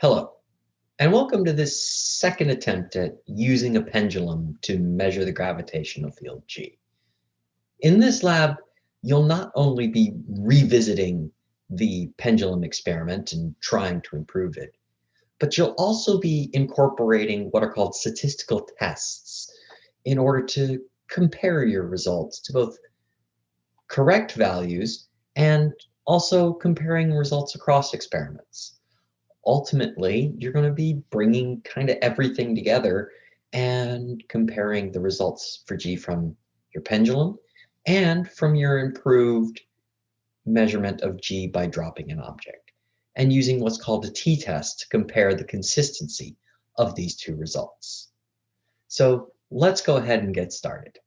Hello, and welcome to this second attempt at using a pendulum to measure the gravitational field G. In this lab, you'll not only be revisiting the pendulum experiment and trying to improve it, but you'll also be incorporating what are called statistical tests in order to compare your results to both correct values and also comparing results across experiments ultimately, you're going to be bringing kind of everything together and comparing the results for G from your pendulum and from your improved measurement of G by dropping an object and using what's called a t-test to compare the consistency of these two results. So let's go ahead and get started.